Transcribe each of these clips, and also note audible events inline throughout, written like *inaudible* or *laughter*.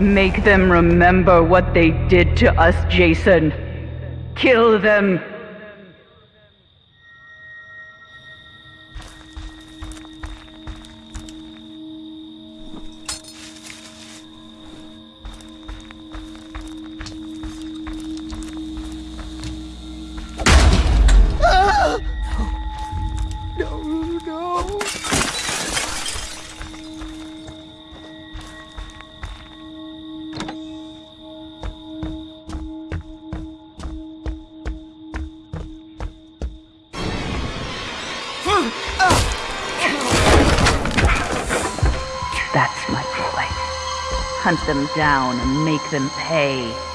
Make them remember what they did to us, Jason. Kill them. Hunt them down and make them pay.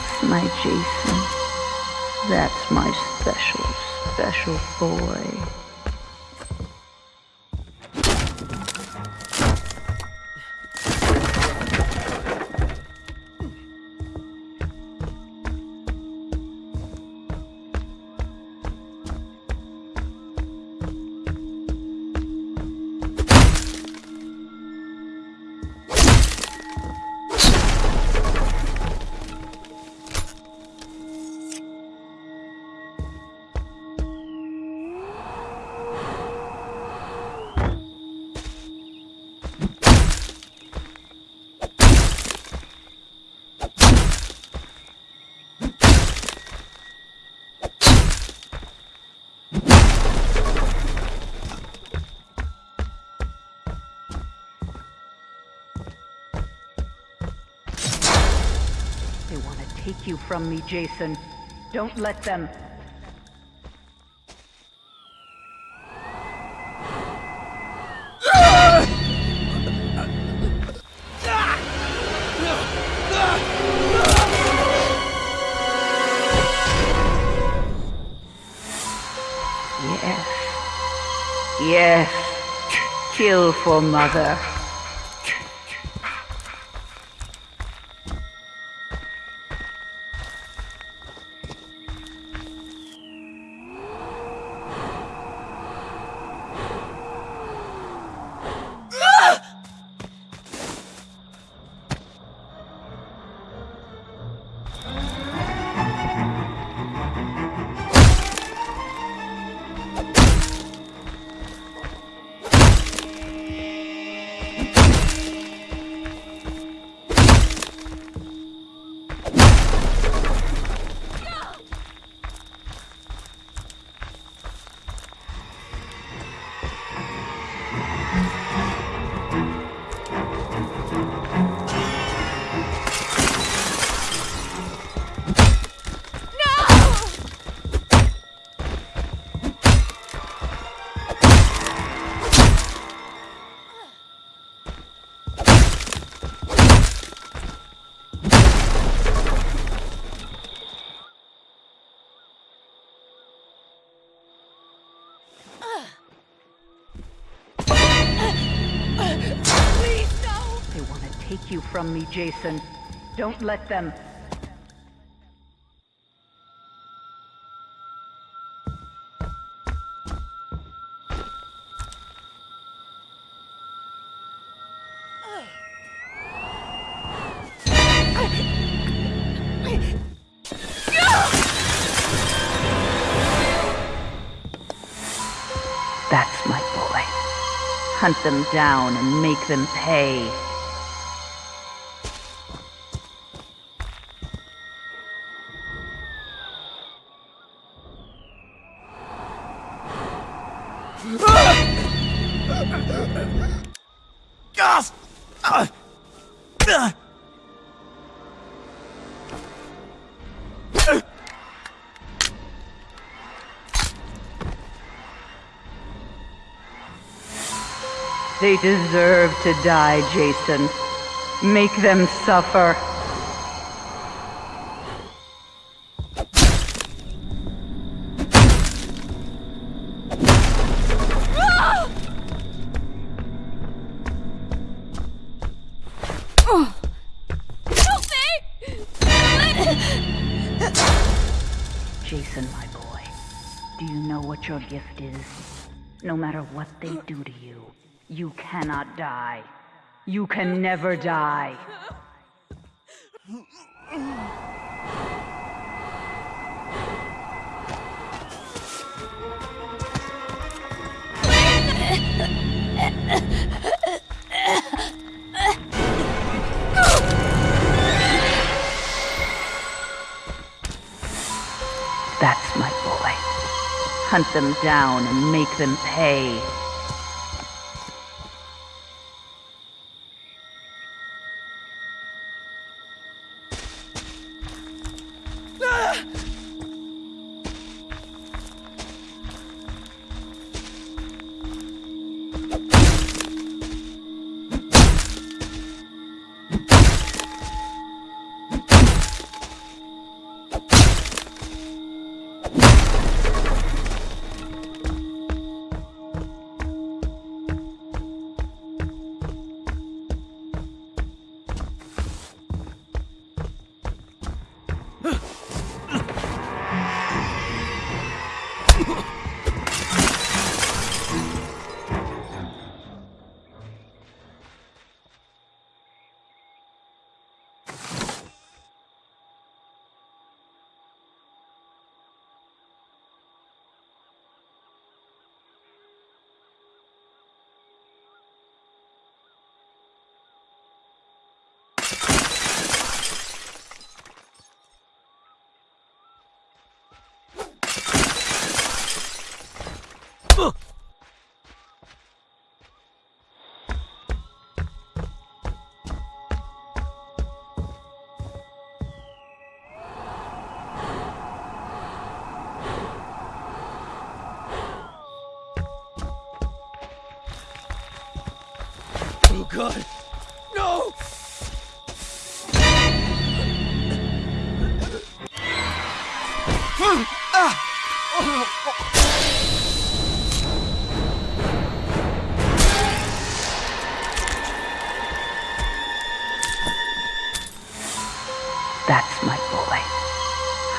That's my Jason. That's my special, special boy. They want to take you from me, Jason. Don't let them. Yes. Yes. Kill for mother. Take you from me, Jason. Don't let them. That's my boy. Hunt them down and make them pay. They deserve to die, Jason. Make them suffer. Jason, my boy, do you know what your gift is? No matter what they do to you, you cannot die. You can never die. Hunt them down and make them pay.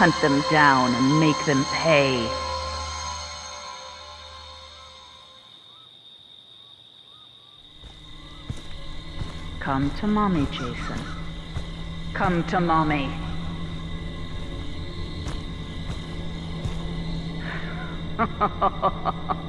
Hunt them down and make them pay. Come to mommy, Jason. Come to mommy. *laughs*